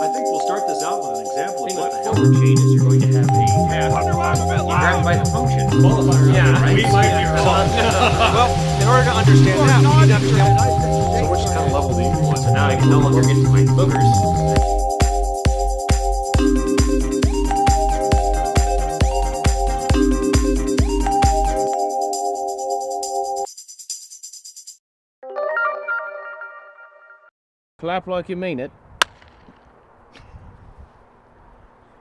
I think we'll start this out with an example of what the hell the chain is. You're going to have a task. You grab it by the function. Qualifier. Yeah, right? we might be well, in order to understand that, we need to understand So which kind of level do you want? So now I can no longer get to my boogers. Clap like you mean it.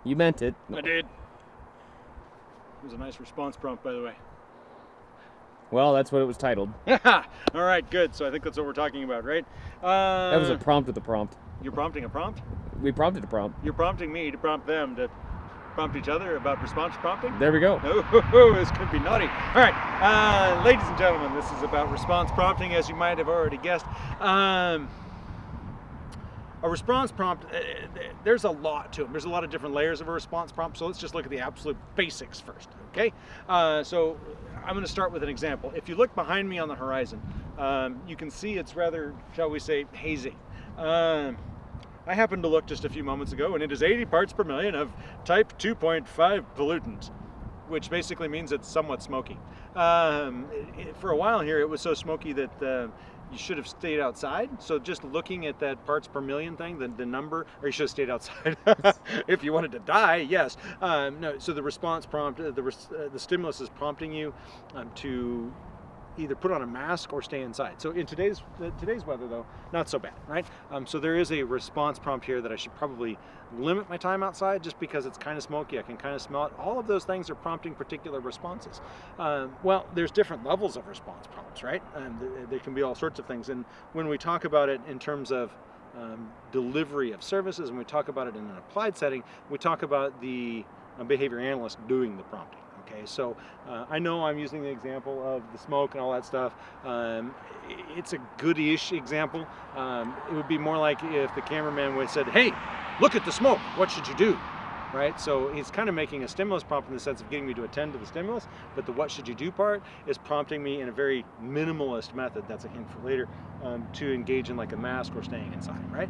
You meant it. I did. It was a nice response prompt, by the way. Well, that's what it was titled. All right, good. So I think that's what we're talking about, right? Uh, That was a prompt with a prompt. You're prompting a prompt? We prompted a prompt. You're prompting me to prompt them to prompt each other about response prompting? There we go. Oh, this could be naughty. All right, uh, ladies and gentlemen, this is about response prompting, as you might have already guessed. Um, a response prompt, uh, there's a lot to them. There's a lot of different layers of a response prompt, so let's just look at the absolute basics first, okay? Uh, so I'm gonna start with an example. If you look behind me on the horizon, um, you can see it's rather, shall we say, hazy. Um, I happened to look just a few moments ago and it is 80 parts per million of type 2.5 pollutant, which basically means it's somewhat smoky. Um, it- for a while here, it was so smoky that uh, you should have stayed outside. So just looking at that parts per million thing, the, the number, or you should have stayed outside if you wanted to die, yes. Um, no, so the response prompt, uh, the, uh, the stimulus is prompting you um, to either put on a mask or stay inside. So in today's today's weather though, not so bad, right? Um, so there is a response prompt here that I should probably limit my time outside just because it's kind of smoky. I can kind of smell it. All of those things are prompting particular responses. Um, well, there's different levels of response prompts, right? Th- there can be all sorts of things. And when we talk about it in terms of um, delivery of services and we talk about it in an applied setting, we talk about the uh, behavior analyst doing the prompting. Okay, so uh, I know I'm using the example of the smoke and all that stuff. Um, it's a good-ish example. Um, it would be more like if the cameraman would said, "Hey, look at the smoke. What should you do?" Right. So he's kind of making a stimulus prompt in the sense of getting me to attend to the stimulus, but the "what should you do" part is prompting me in a very minimalist method. That's a hint for later um, to engage in like a mask or staying inside. Right.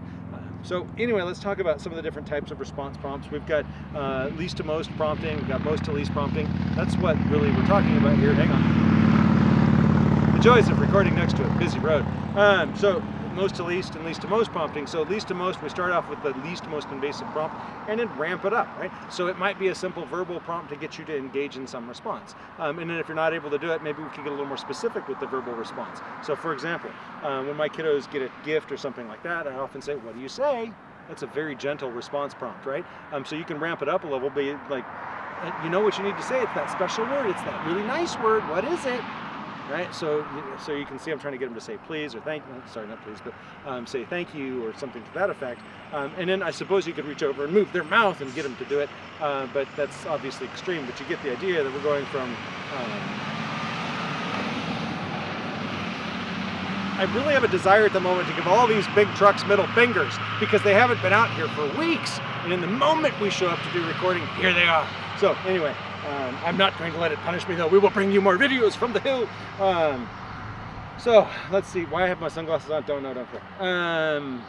So anyway, let's talk about some of the different types of response prompts. We've got uh, least to most prompting. We've got most to least prompting. That's what really we're talking about here. Hang on. The joys of recording next to a busy road. Um, so most to least and least to most prompting. So least to most, we start off with the least most invasive prompt and then ramp it up, right? So it might be a simple verbal prompt to get you to engage in some response. Um, and then if you're not able to do it, maybe we can get a little more specific with the verbal response. So for example, um, when my kiddos get a gift or something like that, I often say, what do you say? That's a very gentle response prompt, right? Um, so you can ramp it up a level, but like, uh, you know what you need to say. It's that special word. It's that really nice word. What is it? Right. So, so you can see I'm trying to get them to say please or thank. Sorry, not please, but um, say thank you or something to that effect. Um, and then I suppose you could reach over and move their mouth and get them to do it. Uh, but that's obviously extreme. But you get the idea that we're going from. Um, I really have a desire at the moment to give all these big trucks middle fingers because they haven't been out here for weeks. And in the moment we show up to do recording, here they are. So anyway, um, I'm not going to let it punish me though. We will bring you more videos from the hill. Um, so let's see. Why I have my sunglasses on? Don't know. Don't care. Um,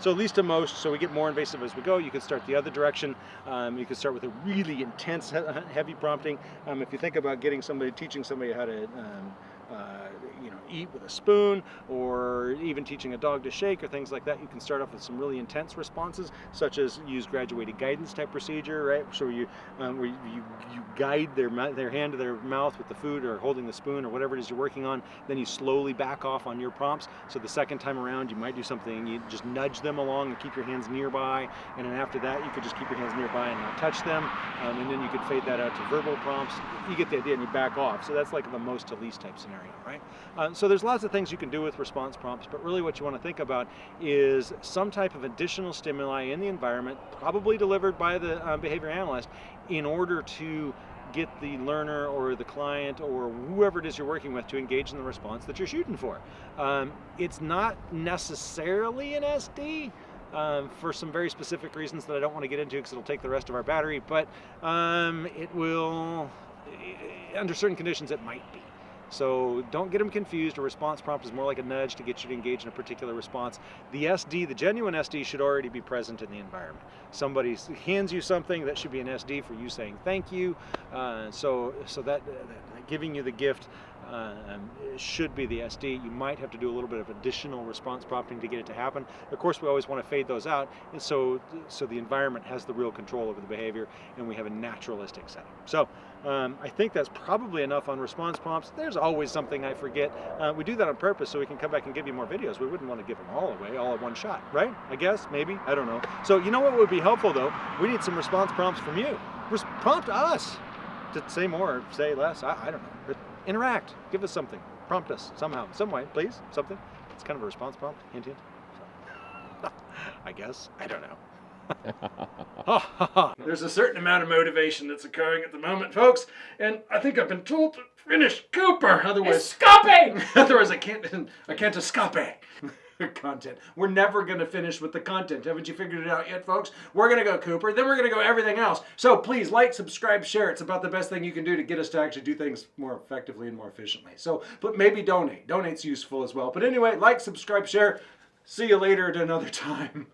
so at least to most, so we get more invasive as we go. You can start the other direction. Um, you can start with a really intense, heavy prompting. Um, if you think about getting somebody, teaching somebody how to, um, uh, you know, eat with a spoon, or even teaching a dog to shake, or things like that, you can start off with some really intense responses, such as use graduated guidance type procedure, right? So you, um, where you, you, guide their their hand to their mouth with the food, or holding the spoon, or whatever it is you're working on. Then you slowly back off on your prompts. So the second time around, you might do something. You just nudge them along and keep your hands nearby, and then after that, you could just keep your hands nearby and not touch them. Um, and then you could fade that out to verbal prompts. You get the idea, and you back off. So that's like the most to least type scenario, right? Uh, so there's lots of things you can do with response prompts, but really what you want to think about is some type of additional stimuli in the environment, probably delivered by the uh, behavior analyst, in order to get the learner or the client or whoever it is you're working with to engage in the response that you're shooting for. Um, it's not necessarily an SD, um, for some very specific reasons that I don't want to get into because it'll take the rest of our battery, but um, it will, under certain conditions, it might be. So don't get them confused. A response prompt is more like a nudge to get you to engage in a particular response. The SD, the genuine SD, should already be present in the environment. Somebody hands you something that should be an SD for you saying thank you. Uh, so so that, that giving you the gift um, should be the SD. You might have to do a little bit of additional response prompting to get it to happen. Of course, we always want to fade those out, and so so the environment has the real control over the behavior, and we have a naturalistic setting. So. Um, I think that's probably enough on response prompts. There's always something I forget. Uh, we do that on purpose so we can come back and give you more videos. We wouldn't want to give them all away, all at one shot, right? I guess, maybe, I don't know. So you know what would be helpful though? We need some response prompts from you. Res- prompt us to say more or say less. I, I don't know. Interact. Give us something. Prompt us somehow, some way, please. Something. It's kind of a response prompt. Hint, hint. I guess. I don't know. There's a certain amount of motivation that's occurring at the moment, folks, and I think I've been told to finish Cooper. Otherwise, Escape! otherwise I can't. I can't escape. content. We're never going to finish with the content. Haven't you figured it out yet, folks? We're going to go Cooper, then we're going to go everything else. So please like, subscribe, share. It's about the best thing you can do to get us to actually do things more effectively and more efficiently. So, but maybe donate. Donate's useful as well. But anyway, like, subscribe, share. See you later at another time.